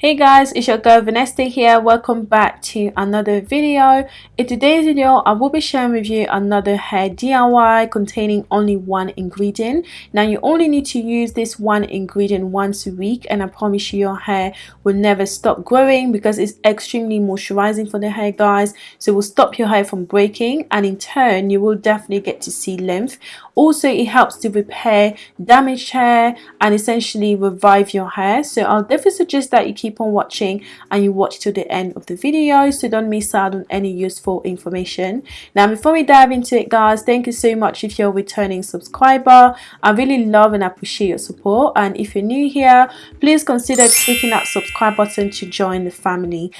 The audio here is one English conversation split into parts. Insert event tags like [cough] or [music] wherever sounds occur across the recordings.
Hey guys, it's your girl Vanessa here. Welcome back to another video. In today's video, I will be sharing with you another hair DIY containing only one ingredient. Now you only need to use this one ingredient once a week and I promise you your hair will never stop growing because it's extremely moisturizing for the hair guys. So it will stop your hair from breaking and in turn you will definitely get to see length. Also it helps to repair damaged hair and essentially revive your hair. So I'll definitely suggest that you keep keep on watching and you watch to the end of the video so don't miss out on any useful information. Now before we dive into it guys thank you so much if you're a returning subscriber. I really love and appreciate your support and if you're new here please consider clicking that subscribe button to join the family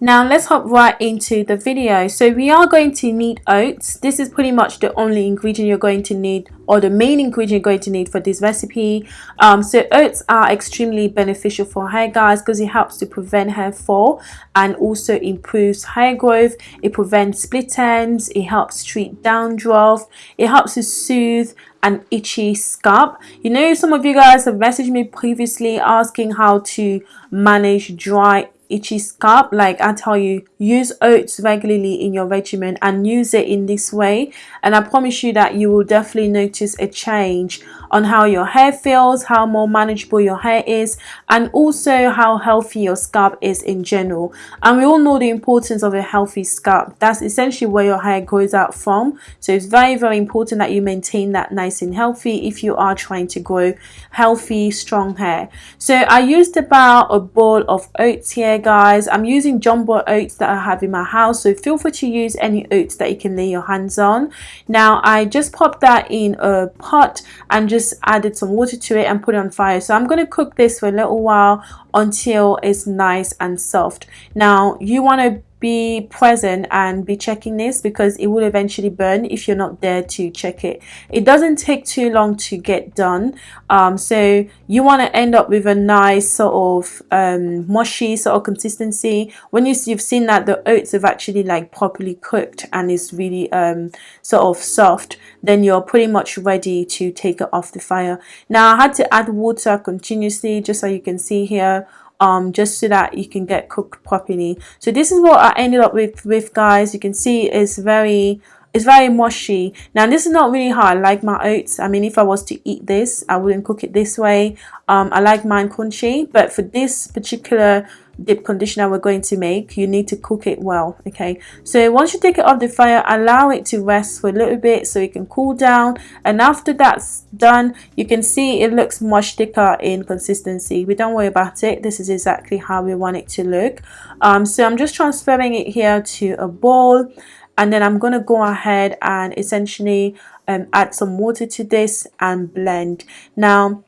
now let's hop right into the video. So we are going to need oats. This is pretty much the only ingredient you're going to need or the main ingredient you're going to need for this recipe. Um, so oats are extremely beneficial for hair guys because it helps to prevent hair fall and also improves hair growth. It prevents split ends. It helps treat dandruff. It helps to soothe an itchy scalp. You know some of you guys have messaged me previously asking how to manage dry itchy scalp like i tell you use oats regularly in your regimen and use it in this way. And i promise you that you will definitely notice a change on how your hair feels how more manageable your hair is and also how healthy your scalp is in general. And we all know the importance of a healthy scalp. That's essentially where your hair grows out from. So it's very very important that you maintain that nice and healthy if you are trying to grow healthy strong hair. So i used about a bowl of oats here guys. I'm using jumbo oats that i have in my house so feel free to use any oats that you can lay your hands on. Now i just popped that in a pot and just added some water to it and put it on fire. So i'm going to cook this for a little while until it's nice and soft. Now you want to be present and be checking this because it will eventually burn if you're not there to check it. It doesn't take too long to get done. Um, so you want to end up with a nice sort of um, mushy sort of consistency. When you, you've seen that the oats have actually like properly cooked and it's really um, sort of soft then you're pretty much ready to take it off the fire. Now I had to add water continuously just so you can see here um, just so that you can get cooked properly. So this is what I ended up with with guys. You can see it's very it's very mushy. Now this is not really how i like my oats. I mean if I was to eat this I wouldn't cook it this way. Um, I like mine crunchy but for this particular dip conditioner we're going to make you need to cook it well okay? So once you take it off the fire allow it to rest for a little bit so it can cool down and after that's done you can see it looks much thicker in consistency. We don't worry about it. This is exactly how we want it to look. Um, so I'm just transferring it here to a bowl and then I'm to go ahead and essentially um, add some water to this and blend. Now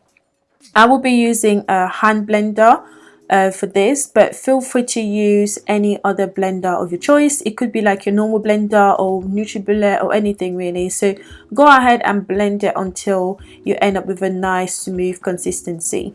I will be using a hand blender uh, for this but feel free to use any other blender of your choice. It could be like your normal blender or NutriBullet or anything really. So go ahead and blend it until you end up with a nice smooth consistency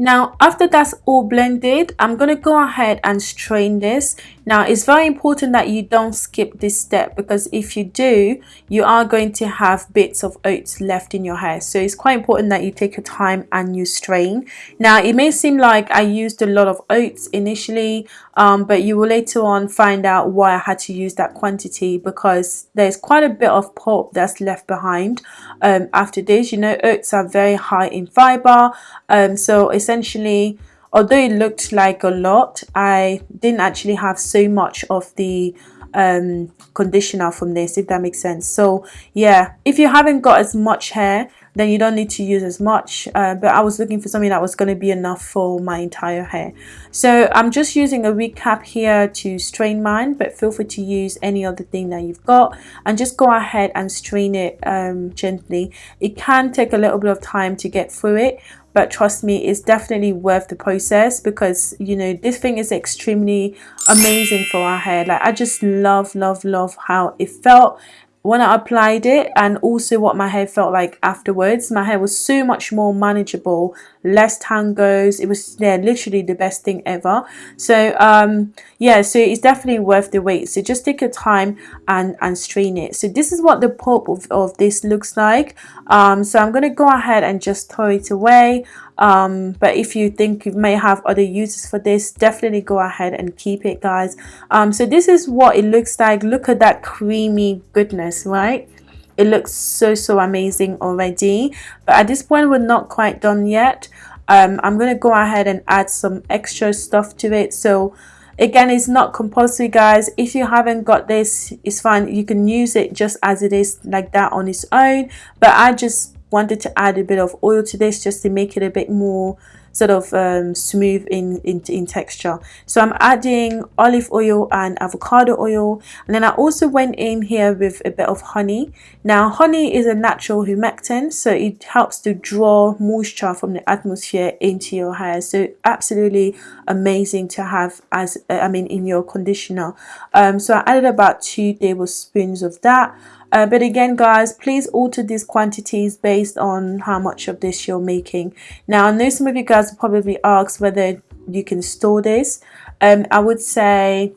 now after that's all blended i'm going to go ahead and strain this. Now it's very important that you don't skip this step because if you do you are going to have bits of oats left in your hair. So it's quite important that you take your time and you strain. Now it may seem like i used a lot of oats initially um, but you will later on find out why i had to use that quantity because there's quite a bit of pulp that's left behind um, after this. You know oats are very high in fiber um, so it's essentially although it looked like a lot I didn't actually have so much of the um, conditioner from this if that makes sense. So yeah if you haven't got as much hair then you don't need to use as much. Uh, but I was looking for something that was going to be enough for my entire hair. So I'm just using a recap here to strain mine but feel free to use any other thing that you've got and just go ahead and strain it um, gently. It can take a little bit of time to get through it but trust me it's definitely worth the process because you know this thing is extremely amazing for our hair. Like I just love love love how it felt when I applied it and also what my hair felt like afterwards my hair was so much more manageable less tangos. it was yeah literally the best thing ever. So um yeah so it's definitely worth the wait. So just take your time and and strain it. So this is what the pulp of, of this looks like. Um so i'm going to go ahead and just throw it away um but if you think you may have other uses for this definitely go ahead and keep it guys. Um so this is what it looks like. Look at that creamy goodness right? It looks so so amazing already. But at this point we're not quite done yet. Um, I'm gonna go ahead and add some extra stuff to it. So again it's not compulsory guys. If you haven't got this it's fine. You can use it just as it is like that on its own. But I just wanted to add a bit of oil to this just to make it a bit more sort of um, smooth in, in, in texture. So I'm adding olive oil and avocado oil and then I also went in here with a bit of honey. Now honey is a natural humectant so it helps to draw moisture from the atmosphere into your hair so absolutely amazing to have as I mean in your conditioner. Um, so I added about two tablespoons of that uh, but again guys please alter these quantities based on how much of this you're making. Now I know some of you guys probably ask whether you can store this. Um, I would say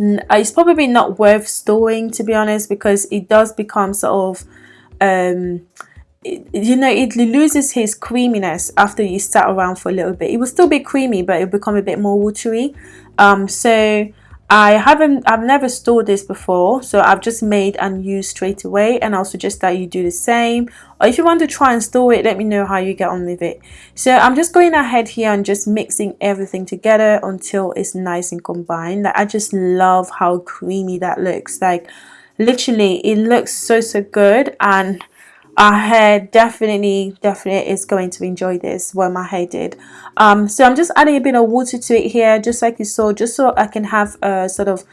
uh, it's probably not worth storing to be honest because it does become sort of um, you know it loses his creaminess after you sat around for a little bit. It will still be creamy but it'll become a bit more watery. Um, so I haven't I've never stored this before so I've just made and used straight away and I'll suggest that you do the same. Or if you want to try and store it let me know how you get on with it. So I'm just going ahead here and just mixing everything together until it's nice and combined. Like I just love how creamy that looks. Like literally it looks so so good and our hair definitely definitely is going to enjoy this what my hair did. Um so i'm just adding a bit of water to it here just like you saw just so i can have a sort of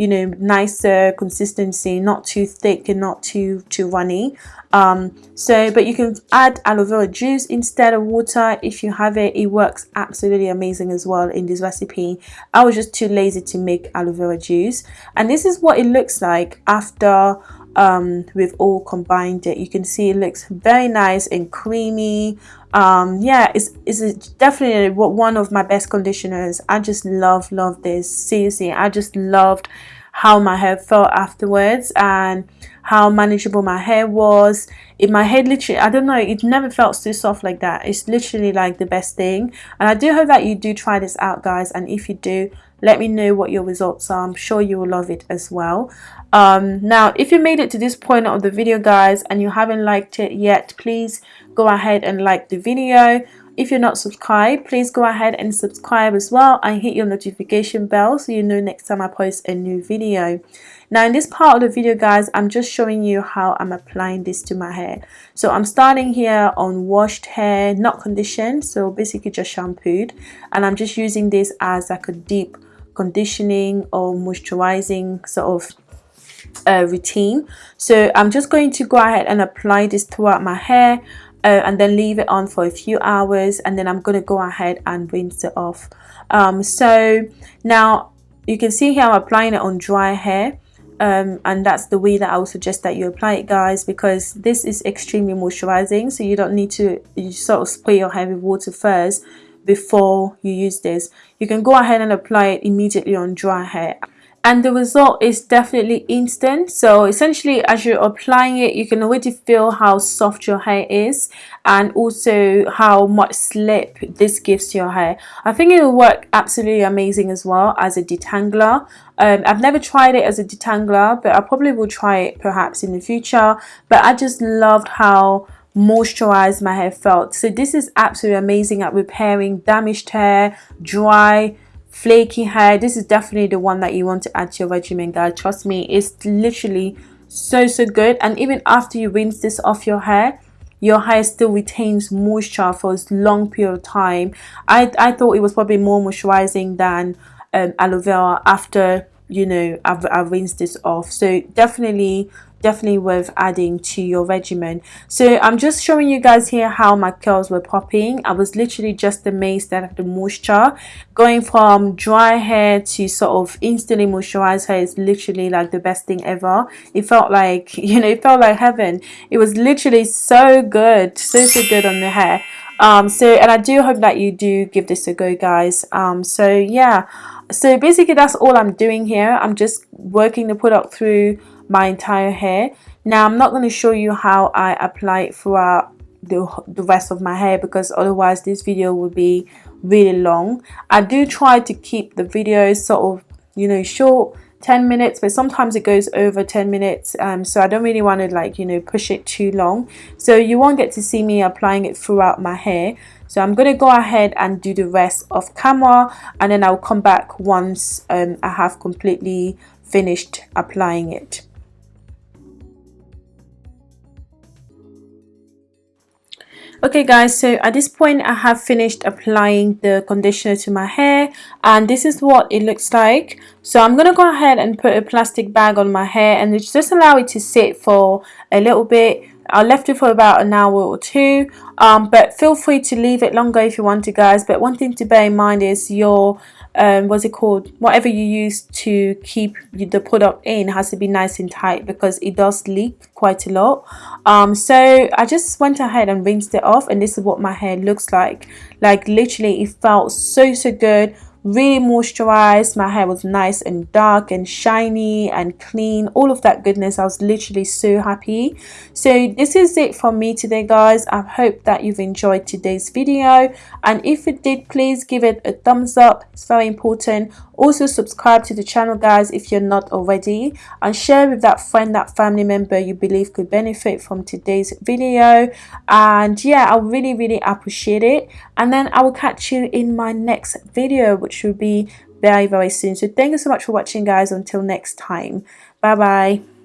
you know nicer consistency not too thick and not too too runny. Um so but you can add aloe vera juice instead of water if you have it. It works absolutely amazing as well in this recipe. I was just too lazy to make aloe vera juice. And this is what it looks like after um, we've all combined it you can see it looks very nice and creamy. Um, yeah it's, it's definitely one of my best conditioners. I just love love this. Seriously I just loved how my hair felt afterwards. And how manageable my hair was. In my head literally I don't know it never felt so soft like that. It's literally like the best thing. And I do hope that you do try this out guys. And if you do let me know what your results are. I'm sure you will love it as well. Um, now if you made it to this point of the video guys and you haven't liked it yet please go ahead and like the video. If you're not subscribed please go ahead and subscribe as well and hit your notification bell so you know next time I post a new video now in this part of the video guys I'm just showing you how I'm applying this to my hair. So I'm starting here on washed hair not conditioned so basically just shampooed. And I'm just using this as like a deep conditioning or moisturizing sort of uh, routine. So I'm just going to go ahead and apply this throughout my hair uh, and then leave it on for a few hours and then I'm going to go ahead and rinse it off. Um, so now you can see here I'm applying it on dry hair um, and that's the way that I would suggest that you apply it guys because this is extremely moisturizing. So you don't need to sort of spray your hair with water first before you use this. You can go ahead and apply it immediately on dry hair and the result is definitely instant. So essentially as you're applying it you can already feel how soft your hair is and also how much slip this gives to your hair. I think it will work absolutely amazing as well as a detangler. Um, I've never tried it as a detangler but I probably will try it perhaps in the future. But I just loved how moisturized my hair felt. So this is absolutely amazing at repairing damaged hair dry flaky hair. This is definitely the one that you want to add to your regimen guys trust me it's literally so so good. And even after you rinse this off your hair your hair still retains moisture for a long period of time. I, I thought it was probably more moisturizing than um, aloe vera after you know I've, I've rinsed this off. So definitely definitely worth adding to your regimen. So i'm just showing you guys here how my curls were popping. I was literally just amazed at the moisture. Going from dry hair to sort of instantly moisturized hair is literally like the best thing ever. It felt like [laughs] you know it felt like heaven. It was literally so good so so good on the hair. Um so and i do hope that you do give this a go guys. Um so yeah. So basically that's all i'm doing here. I'm just working the product through my entire hair. Now I'm not going to show you how I apply it throughout the, the rest of my hair because otherwise this video will be really long. I do try to keep the videos sort of you know short 10 minutes but sometimes it goes over 10 minutes um, so I don't really want to like you know push it too long. So you won't get to see me applying it throughout my hair. So I'm going to go ahead and do the rest of camera and then I'll come back once um, I have completely finished applying it okay guys so at this point I have finished applying the conditioner to my hair and this is what it looks like. So I'm gonna go ahead and put a plastic bag on my hair and just allow it to sit for a little bit. I left it for about an hour or two um, but feel free to leave it longer if you want to guys. But one thing to bear in mind is your um, what's it called? Whatever you use to keep the product in has to be nice and tight because it does leak quite a lot. Um, so I just went ahead and rinsed it off and this is what my hair looks like. Like literally it felt so so good really moisturized my hair was nice and dark and shiny and clean all of that goodness. I was literally so happy. So this is it from me today guys. I hope that you've enjoyed today's video. And if it did please give it a thumbs up. It's very important. Also subscribe to the channel guys if you're not already. And share with that friend that family member you believe could benefit from today's video. And yeah i really really appreciate it. And then i will catch you in my next video which will be very very soon. So thank you so much for watching guys. Until next time. Bye bye